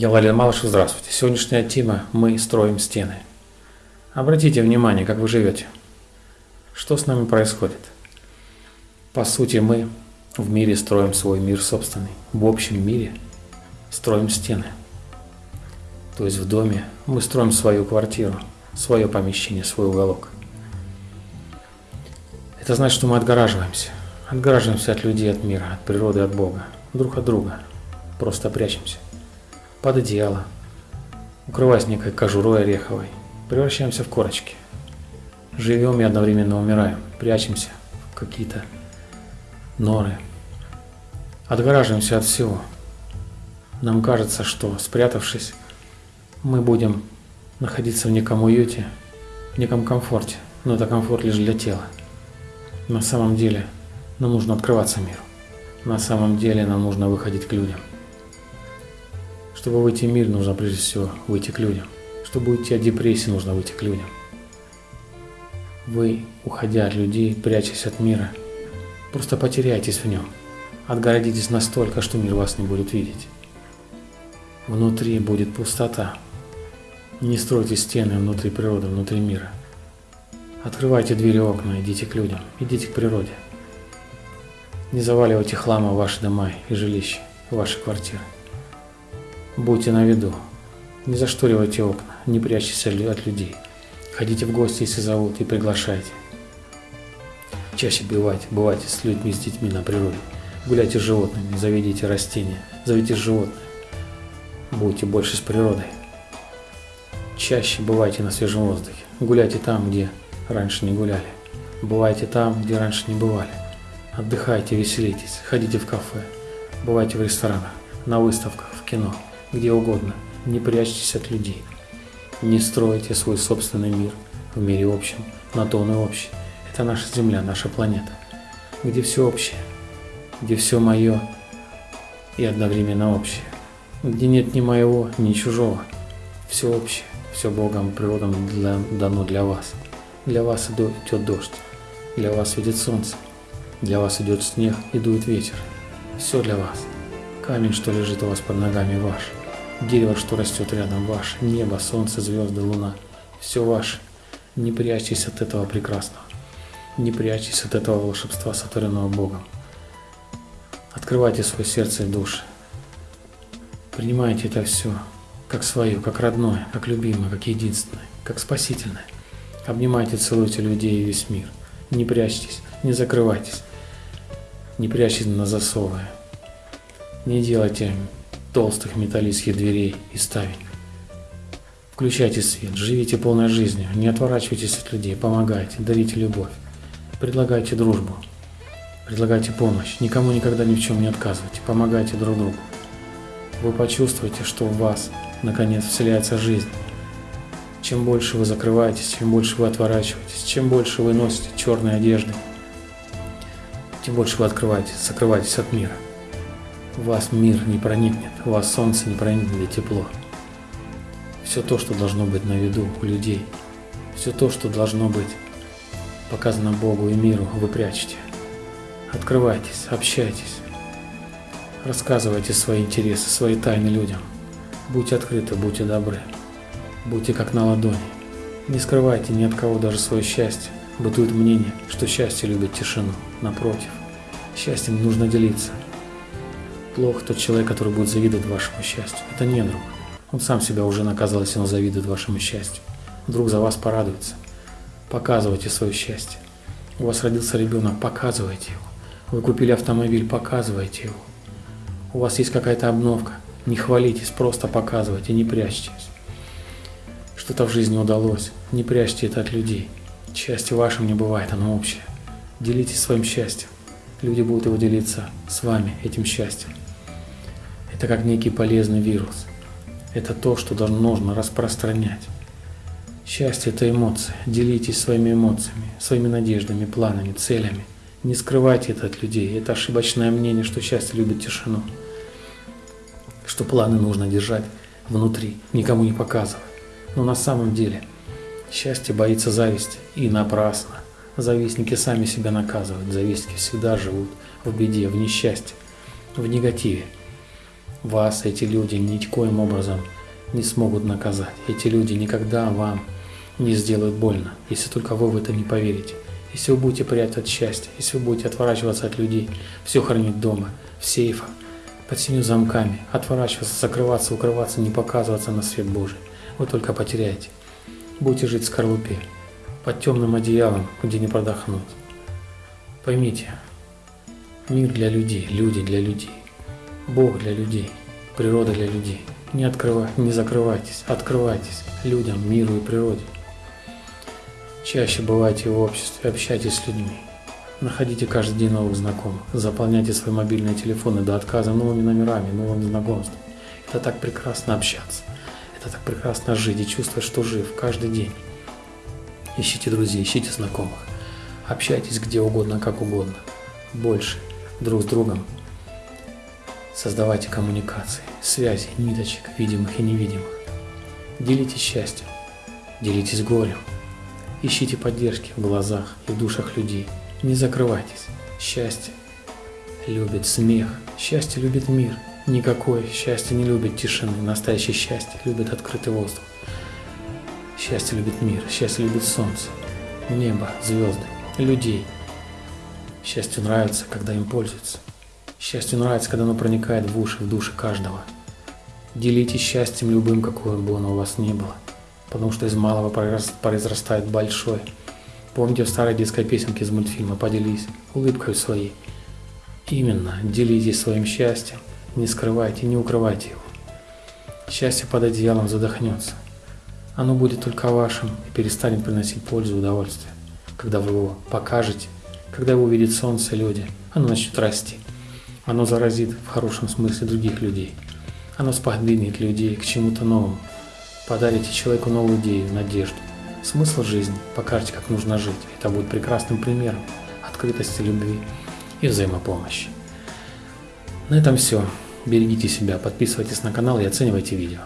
Я Валерий Малышев, здравствуйте. Сегодняшняя тема «Мы строим стены». Обратите внимание, как вы живете. Что с нами происходит? По сути, мы в мире строим свой мир собственный. В общем мире строим стены. То есть в доме мы строим свою квартиру, свое помещение, свой уголок. Это значит, что мы отгораживаемся. Отгораживаемся от людей, от мира, от природы, от Бога, друг от друга. Просто прячемся под одеяло, укрываясь некой кожурой ореховой, превращаемся в корочки. Живем и одновременно умираем, прячемся в какие-то норы, отгораживаемся от всего. Нам кажется, что спрятавшись, мы будем находиться в неком уюте, в неком комфорте, но это комфорт лишь для тела. На самом деле нам нужно открываться миру. На самом деле нам нужно выходить к людям. Чтобы выйти в мир, нужно прежде всего выйти к людям. Чтобы уйти от депрессии, нужно выйти к людям. Вы, уходя от людей, прячась от мира, просто потеряетесь в нем. Отгородитесь настолько, что мир вас не будет видеть. Внутри будет пустота. Не стройте стены внутри природы, внутри мира. Открывайте двери окна, идите к людям, идите к природе. Не заваливайте хлама в ваши дома и жилища, ваши квартиры. Будьте на виду. Не зашторивайте окна, не прячьтесь от людей. Ходите в гости, если зовут, и приглашайте. Чаще бывайте, бывайте с людьми, с детьми на природе. Гуляйте с животными, заведите растения, зовите животных. Будьте больше с природой. Чаще бывайте на свежем воздухе. Гуляйте там, где раньше не гуляли. Бывайте там, где раньше не бывали. Отдыхайте, веселитесь, ходите в кафе. Бывайте в ресторанах, на выставках, в кино где угодно. Не прячьтесь от людей. Не стройте свой собственный мир в мире общем, на то он и общий. Это наша Земля, наша планета, где все общее, где все мое и одновременно общее, где нет ни моего, ни чужого. Все общее, все Богом природом для, дано для вас. Для вас идет дождь, для вас светит солнце, для вас идет снег и дует ветер. Все для вас. Камень, что лежит у вас под ногами, ваш. Дерево, что растет рядом, ваше. Небо, солнце, звезды, луна. Все ваше. Не прячьтесь от этого прекрасного. Не прячьтесь от этого волшебства, сотворенного Богом. Открывайте свое сердце и души. Принимайте это все как свое, как родное, как любимое, как единственное, как спасительное. Обнимайте, целуйте людей и весь мир. Не прячьтесь, не закрывайтесь. Не прячьтесь на засовы. Не делайте толстых металлических дверей и ставень. Включайте свет, живите полной жизнью, не отворачивайтесь от людей, помогайте, дарите любовь, предлагайте дружбу, предлагайте помощь, никому никогда ни в чем не отказывайте, помогайте друг другу. Вы почувствуете, что в вас, наконец, вселяется жизнь. Чем больше вы закрываетесь, чем больше вы отворачиваетесь, чем больше вы носите черные одежды, тем больше вы открываетесь, закрываетесь от мира вас мир не проникнет, в вас солнце не проникнет и тепло. Все то, что должно быть на виду у людей, все то, что должно быть показано Богу и миру, вы прячете. Открывайтесь, общайтесь, рассказывайте свои интересы, свои тайны людям. Будьте открыты, будьте добры, будьте как на ладони. Не скрывайте ни от кого даже свое счастье. Бытует мнение, что счастье любит тишину. Напротив, счастьем нужно делиться – Плох тот человек, который будет завидовать вашему счастью. Это не друг. Он сам себя уже наказал, если он завидует вашему счастью. Друг за вас порадуется. Показывайте свое счастье. У вас родился ребенок, показывайте его. Вы купили автомобиль, показывайте его. У вас есть какая-то обновка, не хвалитесь, просто показывайте, не прячьтесь. Что-то в жизни удалось, не прячьте это от людей. Счастье вашим не бывает, оно общее. Делитесь своим счастьем. Люди будут его делиться с вами, этим счастьем. Это как некий полезный вирус. Это то, что нужно распространять. Счастье – это эмоции. Делитесь своими эмоциями, своими надеждами, планами, целями. Не скрывайте это от людей. Это ошибочное мнение, что счастье любит тишину. Что планы нужно держать внутри, никому не показывать. Но на самом деле счастье боится зависти. И напрасно. Завистники сами себя наказывают. Завистники всегда живут в беде, в несчастье, в негативе. Вас эти люди никоим образом не смогут наказать. Эти люди никогда вам не сделают больно, если только вы в это не поверите. Если вы будете прятать счастье, если вы будете отворачиваться от людей, все хранить дома, в сейфах, под семью замками, отворачиваться, закрываться, укрываться, не показываться на свет Божий, вы только потеряете. Будете жить в скорлупе, под темным одеялом, где не продохнуть. Поймите, мир для людей, люди для людей, Бог для людей, природа для людей. Не, открывай, не закрывайтесь, открывайтесь людям, миру и природе. Чаще бывайте в обществе, общайтесь с людьми. Находите каждый день новых знакомых. Заполняйте свои мобильные телефоны до отказа новыми номерами, новыми знакомствами. Это так прекрасно общаться. Это так прекрасно жить и чувствовать, что жив каждый день. Ищите друзей, ищите знакомых. Общайтесь где угодно, как угодно. Больше друг с другом. Создавайте коммуникации, связи, ниточек, видимых и невидимых. Делитесь счастьем, делитесь горем. Ищите поддержки в глазах и в душах людей. Не закрывайтесь. Счастье любит смех. Счастье любит мир. Никакое счастье не любит тишины. Настоящее счастье любит открытый воздух. Счастье любит мир. Счастье любит солнце, небо, звезды, людей. Счастью нравится, когда им пользуются. Счастью нравится, когда оно проникает в уши, в души каждого. Делитесь счастьем любым, какое бы оно у вас ни было потому что из малого произрастает большой. Помните в старой детской песенке из мультфильма «Поделись улыбкой своей». Именно, делитесь своим счастьем, не скрывайте, не укрывайте его. Счастье под одеялом задохнется. Оно будет только вашим и перестанет приносить пользу и удовольствие. Когда вы его покажете, когда его увидит солнце люди, оно начнет расти. Оно заразит в хорошем смысле других людей. Оно сподвинет людей к чему-то новому, Подарите человеку новую идею, надежду, смысл жизни, покажете, как нужно жить. Это будет прекрасным примером открытости, любви и взаимопомощи. На этом все. Берегите себя, подписывайтесь на канал и оценивайте видео.